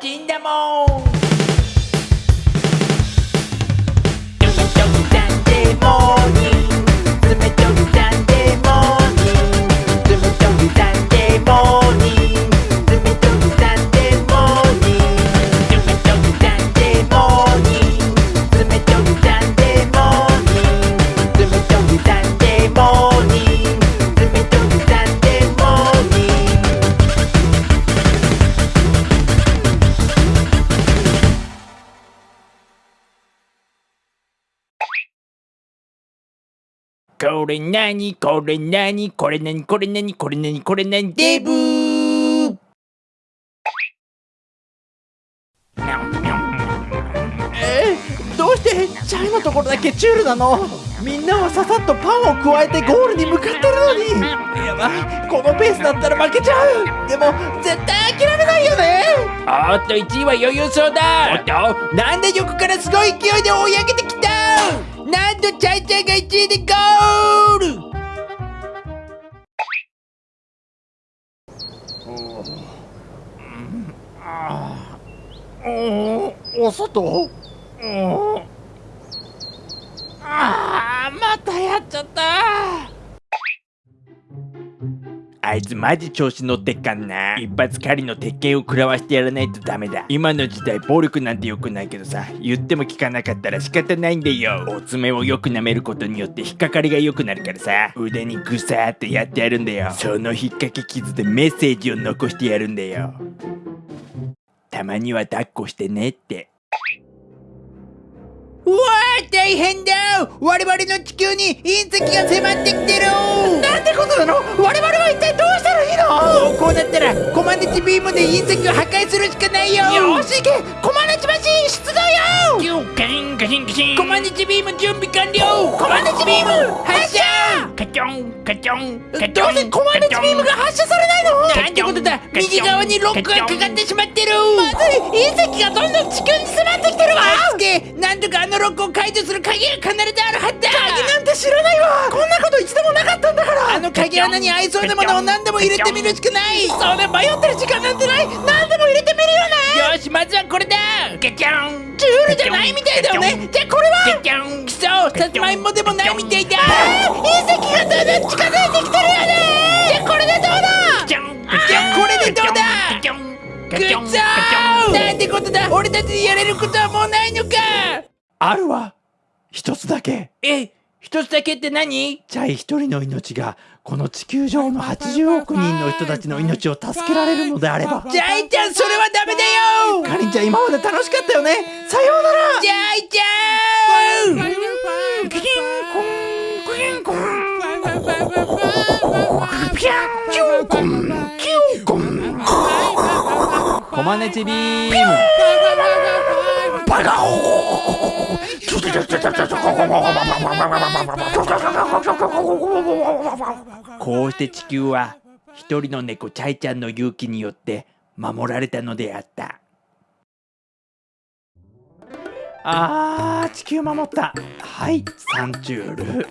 今天忙これなにこれなにこれなにこれなにこれなにこれなにデブー。えー、どうしてチャイのところだけチュールなの？みんなはささっとパンを加えてゴールに向かってるのに。やばいこのペースだったら負けちゃう。でも絶対諦めないよね。おっと1位は余裕そうだ。おっと？なんで横からすごい勢いで追い上げてきた？なんとチャイちゃんが1位でゴール。お外ああまたやっちゃったあいつマジ調子乗ってっかんな。一発狩りの鉄拳を食らわしてやらないとダメだ。今の時代暴力なんて良くないけどさ。言っても聞かなかったら仕方ないんだよ。お爪をよく舐めることによって引っかかりが良くなるからさ。腕にグサーってやってやるんだよ。その引っ掛け傷でメッセージを残してやるんだよ。たまには抱っこしてねって。うわー大変だ我々の地球に隕石が迫ってきてるなんてことなの？我々なったらコマネチビームで隕石を破壊するしかないよ。よし行け。コマネチマシン出動よ。キュンカシンカシンカシン。コマネチビーム準備完了。コマネチビーム発射。カチョンカチョンカチョン。どうしてコマネチビーム右側にロックがかかってしまってる。まずい隕石がどんどん地球に迫ってきてるわ。助けなんとかあのロックを解除する鍵が必ずあるはずだ。鍵なんて知らないわ。こんなこと一度もなかったんだから。あの鍵穴に合いそうなものを何でも入れてみるしかない。それ迷ってる時間なんてない。何でも入れてみるよね。よしまずはこれだ。ガチャン。チュールじゃないみたいだよね。じゃあこれは？ガチャン。くそさつまいもでもないみたいだ。隕石がどんどん近づいてきてるよねくっそー！なんてことだ！俺たちにやれることはもうないのか！あるわ。一つだけ。え一つだけって何？チャイ一人の命がこの地球上の80億人の人たちの命を助けられるのであれば。ジャイちゃんそれはダメだよ！かりんちゃん今まで楽しかったよね。さようなら！ジャイちゃん！キキンコンクキンコン。ピャンキュンコンキュンコンコマネチビームバカこうして地球は一人の猫チャイちゃんの勇気によって守られたのであったあー地球守ったはいサンチュール